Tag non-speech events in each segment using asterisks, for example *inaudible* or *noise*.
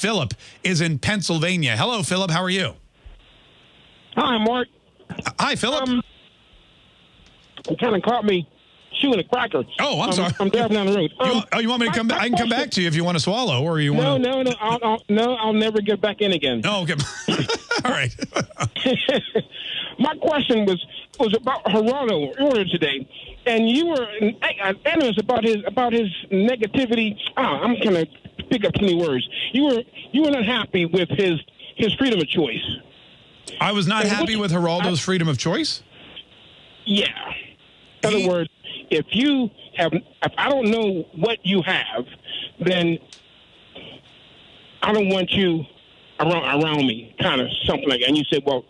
Philip is in Pennsylvania. Hello, Philip. How are you? Hi, Mark. Hi, Philip. Um, you kind of caught me chewing a cracker. oh, I'm Um, sorry. I'm driving down the road. Um, want- oh, you want me to come back? I can come back to you if you want to swallow, or you No, want no, no. I'll, I'll, no, I'll never get back in again. Oh, okay. *laughs* All right. *laughs* My question was was about Geraldo earlier today, and you were uh, animous about his about his negativity. Ah, I'm gonna pick up too many words. You were you were not happy with his his freedom of choice. I was not And happy with Geraldo's freedom of choice. Yeah. In He- other words, if you have, if I don't know what you have, then I don't want you around around me, kind of something like that. And you said, well,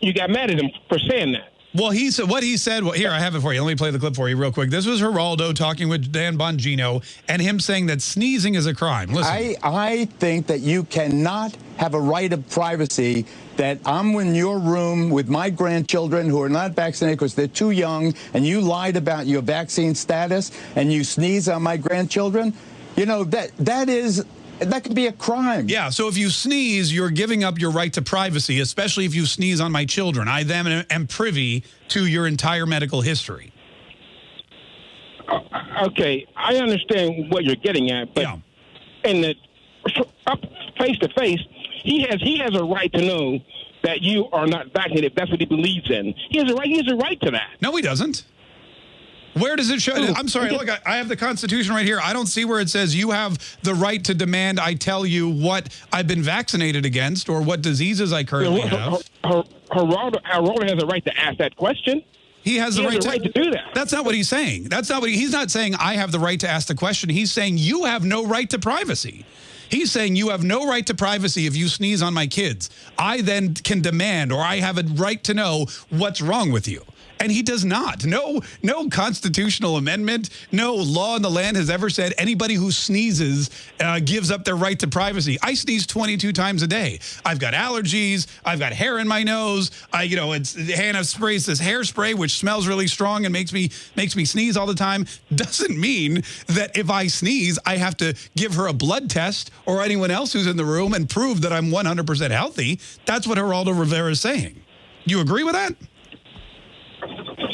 you got mad at him for saying that. Well, he said what he said. Well, here I have it for you. Let me play the clip for you real quick. This was Geraldo talking with Dan Bongino and him saying that sneezing is a crime. Listen. I, I think that you cannot have a right of privacy that I'm in your room with my grandchildren who are not vaccinated because they're too young and you lied about your vaccine status and you sneeze on my grandchildren. You know, that that is that could be a crime. Yeah, so if you sneeze, you're giving up your right to privacy, especially if you sneeze on my children. I then am privy to your entire medical history. Uh, okay, I understand what you're getting at, but Yeah. in the up face to face, he has he has a right to know that you are not vaccinated. If that's what he believes in. He has a right. He has a right to that. No, he doesn't. Where does it show? Oh, I'm sorry. Look, I, I have the Constitution right here. I don't see where it says you have the right to demand I tell you what I've been vaccinated against or what diseases I currently have. Her- Geraldo, has a right to ask that question. He has the He has right, a right to do that. That's not what he's saying. That's not what he, he's not saying. I have the right to ask the question. He's saying you have no right to privacy. He's saying you have no right to privacy if you sneeze on my kids. I then can demand, or I have a right to know what's wrong with you. And he does not. No, no constitutional amendment, no law in the land has ever said anybody who sneezes uh, gives up their right to privacy. I sneeze 22 times a day. I've got allergies. I've got hair in my nose. I, you know, it's Hannah sprays this hairspray which smells really strong and makes me makes me sneeze all the time. Doesn't mean that if I sneeze, I have to give her a blood test or anyone else who's in the room and prove that I'm 100% healthy. That's what Geraldo Rivera is saying. You agree with that?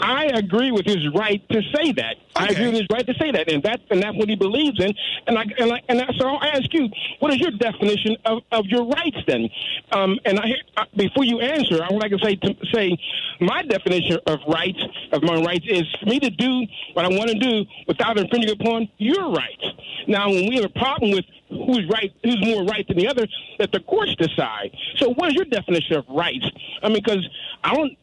I agree with his right to say that. I agree with his right to say that, and that's and that's what he believes in. And I and I, and I, so I'll ask you, what is your definition of, of your rights then? Um, and I, uh, before you answer, I would like to say to say my definition of rights of my rights is for me to do what I want to do without infringing upon your rights. Now, when we have a problem with who's right, who's more right than the other, that the courts decide. So, what is your definition of rights? I mean, because I don't.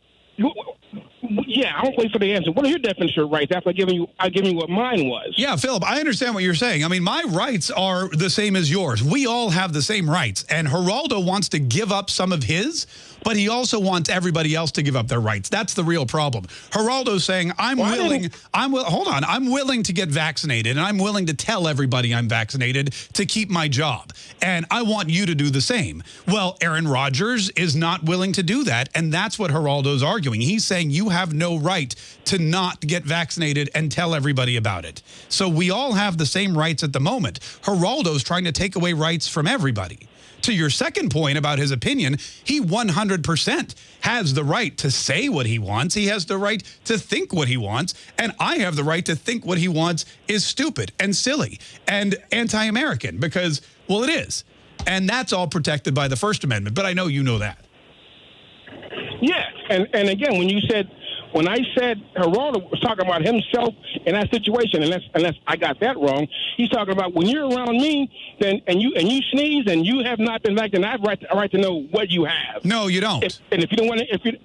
Yeah, I don't wait for the answer. What are your definition of rights after I giving you I giving you what mine was? Yeah, Philip, I understand what you're saying. I mean, my rights are the same as yours. We all have the same rights. And Geraldo wants to give up some of his, but he also wants everybody else to give up their rights. That's the real problem. Geraldo's saying, I'm Well, willing, I'm will, hold on, I'm willing to get vaccinated and I'm willing to tell everybody I'm vaccinated to keep my job. And I want you to do the same. Well, Aaron Rodgers is not willing to do that. And that's what Geraldo's arguing. He's saying you have no right to not get vaccinated and tell everybody about it. So we all have the same rights at the moment. Geraldo's trying to take away rights from everybody. To your second point about his opinion, he 100% has the right to say what he wants. He has the right to think what he wants. And I have the right to think what he wants is stupid and silly and anti American because, well, it is. And that's all protected by the First Amendment. But I know you know that. Yeah, and and again, when you said when I said Geraldo was talking about himself in that situation, unless unless I got that wrong, he's talking about when you're around me, then and you and you sneeze and you have not been vaccinated, I have right to, right to know what you have. No, you don't. If, and if you don't want to, if you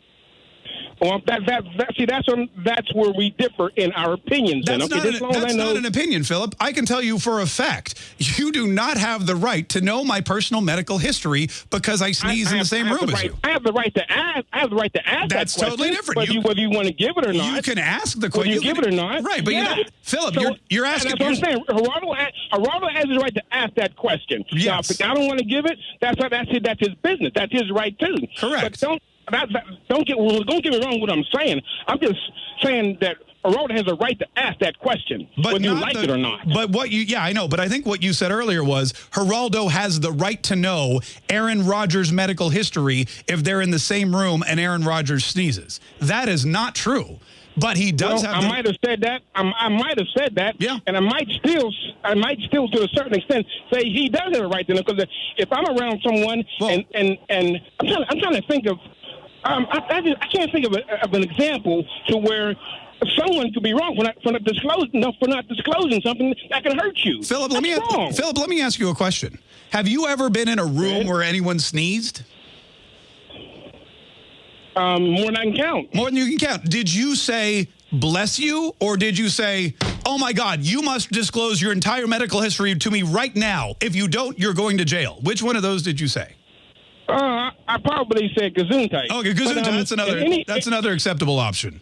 well, that, that, that, see, that's on, that's where we differ in our opinions. then. That's, okay, not, an, that's not an opinion, Philip. I can tell you for a fact, you do not have the right to know my personal medical history because I sneeze I- I in the have- same room the as right, you. I have the right to ask. I have the right to ask. That's that question, totally different. Whether You- you, whether you want to give it or not. You can ask the question. you give it or not. Right, but yeah. you know, Philip, So- you're, you're asking. That's what I'm saying. Geraldo, ha- Geraldo has his right to ask that question. Now, Yes. if I don't want to give it, that's that's it. That's his business. That's his right too. Correct. But don't that, that- don't get don't get me wrong. What I'm saying, I'm just saying that Geraldo has a right to ask that question, but whether you like the- it or not. But what you, yeah, I know. But I think what you said earlier was Geraldo has the right to know Aaron Rodgers' medical history if they're in the same room and Aaron Rodgers sneezes. That is not true. But he does well, have. I might have said that. I, I might have said that. Yeah. And I might still, I might still, to a certain extent, say he does have a right to know. Because if I'm around someone Well- and and and I'm trying, I'm trying to think of, um, I, I, I can't think of, a, of an example to where someone could be wrong for not for not disclosing no, for not disclosing something that can hurt you. Philip, let me wrong. Philip, let me ask you a question. Have you ever been in a room where anyone sneezed? um, more than I can count. More than you can count. Did you say bless you or did you say, "Oh my god, you must disclose your entire medical history to me right now. If you don't, you're going to jail." Which one of those did you say? Uh, I probably said Gesundheit. Okay, But, Gesundheit, um, that's another any- that's another acceptable option.